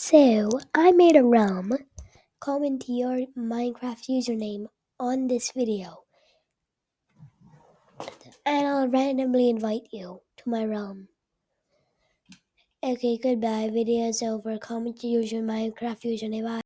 So, I made a realm. Comment your Minecraft username on this video. And I'll randomly invite you to my realm. Okay, goodbye. Video is over. Comment your username, Minecraft username. Bye.